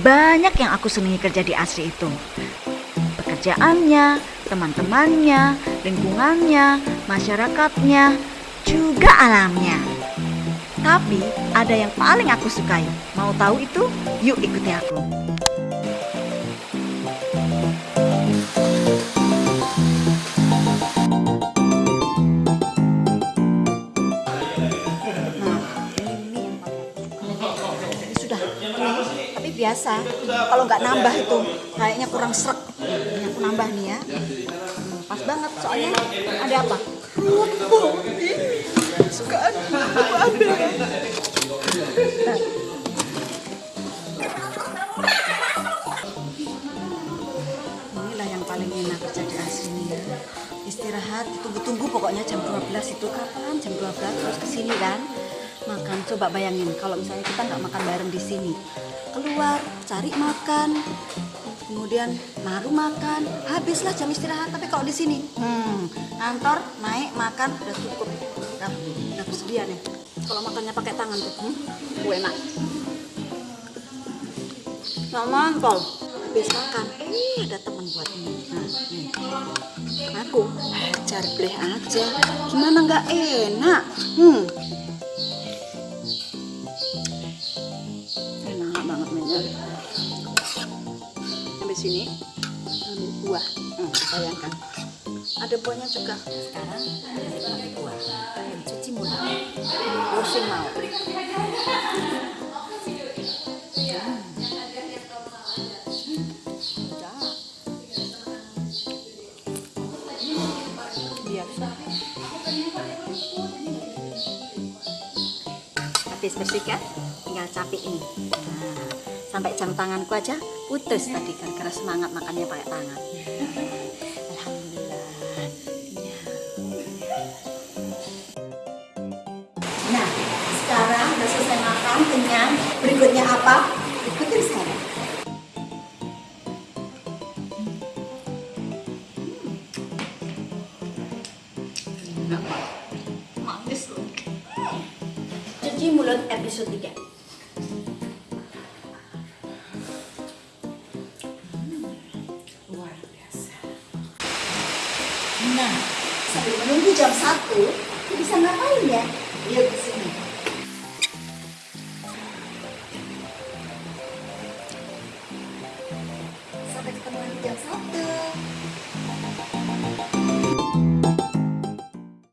Banyak yang aku senangi kerja di Asri itu. Pekerjaannya, teman-temannya, lingkungannya, masyarakatnya, juga alamnya. Tapi ada yang paling aku sukai. Mau tahu itu? Yuk ikuti aku. Biasa. Kalau nggak nambah itu kayaknya kurang serak ini aku nambah nih ya. Hmm, pas banget soalnya ada apa? Kerupuk sukaan ya inilah yang paling enak kerja di asli ya istirahat tunggu-tunggu pokoknya jam 12 itu kapan? Jam 12 terus ke sini kan makan. Coba bayangin kalau misalnya kita nggak makan bareng di sini keluar cari makan kemudian baru makan habislah jam istirahat. Tapi kalau di sini hmm, kantor naik makan udah cukup. Udah, udah bersedia nih kalau makannya pakai tangan tuh hmm, enak. Nggak mantol. Habis makan eh ada teman buat ini. Nah aku hajar bleh aja. Gimana nggak enak? Hmm sampai sini. Ambil buah. Hmm, bayangkan. Ada buahnya juga. Sekarang ambil buah. Cuci mulut. Washing mau. Habis bersih kan? Tinggal capek ini. Nah, sampai jam tanganku aja putus tadi gara-gara semangat makannya pakai tangan. Alhamdulillah. Nah sekarang udah selesai makan kenyang. Berikutnya apa? Ikutin sekarang manis loh. Cuci mulut episode 3 Nah, sambil menunggu jam 1, aku bisa ngapain ya? Yuk ke sini. Sampai ketemu lagi jam 1.